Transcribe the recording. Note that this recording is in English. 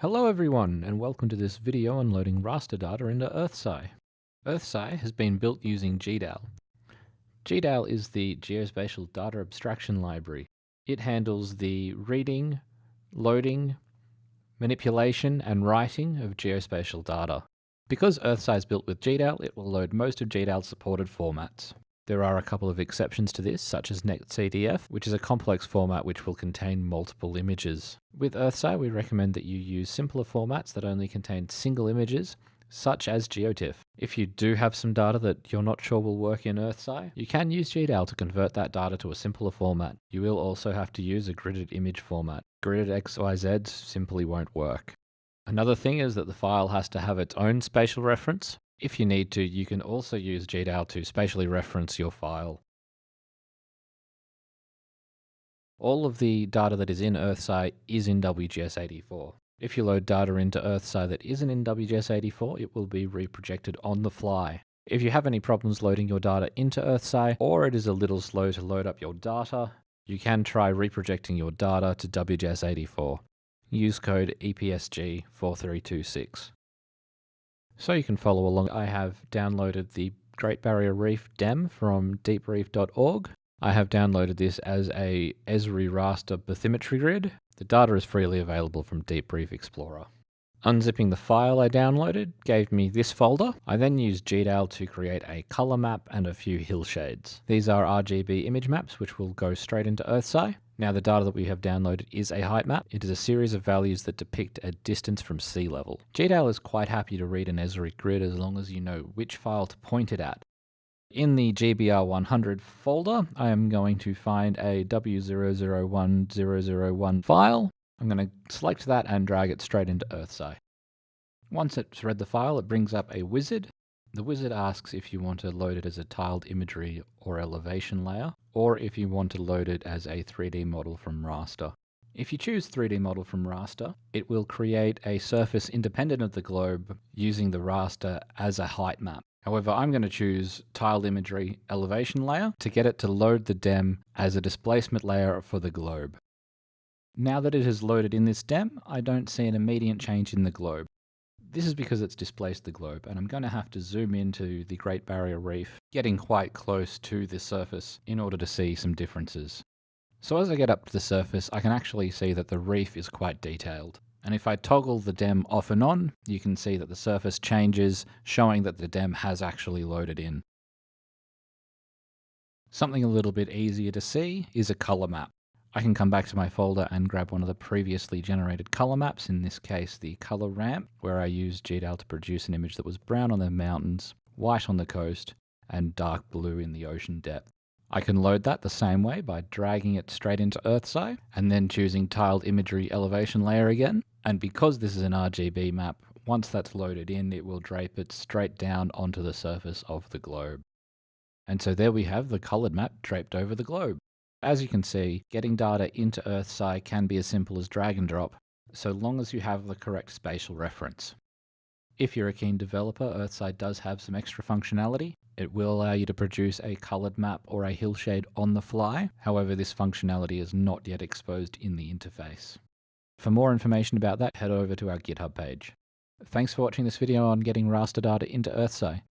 Hello everyone and welcome to this video on loading raster data into EarthSci. EarthSci has been built using GDAL. GDAL is the Geospatial Data Abstraction Library. It handles the reading, loading, manipulation and writing of geospatial data. Because EarthSci is built with GDAL, it will load most of GDAL's supported formats. There are a couple of exceptions to this, such as NetCDF, which is a complex format which will contain multiple images. With EarthSci, we recommend that you use simpler formats that only contain single images, such as GeoTIFF. If you do have some data that you're not sure will work in EarthSci, you can use GDAL to convert that data to a simpler format. You will also have to use a gridded image format. Gridded XYZ simply won't work. Another thing is that the file has to have its own spatial reference, if you need to, you can also use GDAL to spatially reference your file. All of the data that is in EarthSci is in WGS84. If you load data into EarthSci that isn't in WGS84, it will be reprojected on the fly. If you have any problems loading your data into EarthSci, or it is a little slow to load up your data, you can try reprojecting your data to WGS84. Use code EPSG4326. So you can follow along. I have downloaded the Great Barrier Reef DEM from deepreef.org. I have downloaded this as a Esri raster bathymetry grid. The data is freely available from Deep Reef Explorer. Unzipping the file I downloaded gave me this folder. I then used GDAL to create a color map and a few hillshades. These are RGB image maps which will go straight into EarthSci. Now the data that we have downloaded is a height map. It is a series of values that depict a distance from sea level. GDAL is quite happy to read an Esri grid as long as you know which file to point it at. In the GBR100 folder, I am going to find a W001001 file. I'm going to select that and drag it straight into EarthSci. Once it's read the file, it brings up a wizard the wizard asks if you want to load it as a tiled imagery or elevation layer, or if you want to load it as a 3D model from raster. If you choose 3D model from raster, it will create a surface independent of the globe using the raster as a height map. However, I'm going to choose tiled imagery elevation layer to get it to load the DEM as a displacement layer for the globe. Now that it has loaded in this DEM, I don't see an immediate change in the globe. This is because it's displaced the globe, and I'm going to have to zoom into the Great Barrier Reef, getting quite close to the surface in order to see some differences. So as I get up to the surface, I can actually see that the reef is quite detailed. And if I toggle the DEM off and on, you can see that the surface changes, showing that the DEM has actually loaded in. Something a little bit easier to see is a color map. I can come back to my folder and grab one of the previously generated color maps, in this case the color ramp, where I used GDAL to produce an image that was brown on the mountains, white on the coast, and dark blue in the ocean depth. I can load that the same way by dragging it straight into EarthSci, and then choosing tiled imagery elevation layer again. And because this is an RGB map, once that's loaded in, it will drape it straight down onto the surface of the globe. And so there we have the colored map draped over the globe. As you can see, getting data into EarthSci can be as simple as drag and drop, so long as you have the correct spatial reference. If you're a keen developer, EarthSci does have some extra functionality. It will allow you to produce a colored map or a hillshade on the fly. However, this functionality is not yet exposed in the interface. For more information about that, head over to our GitHub page. Thanks for watching this video on getting raster data into EarthSci.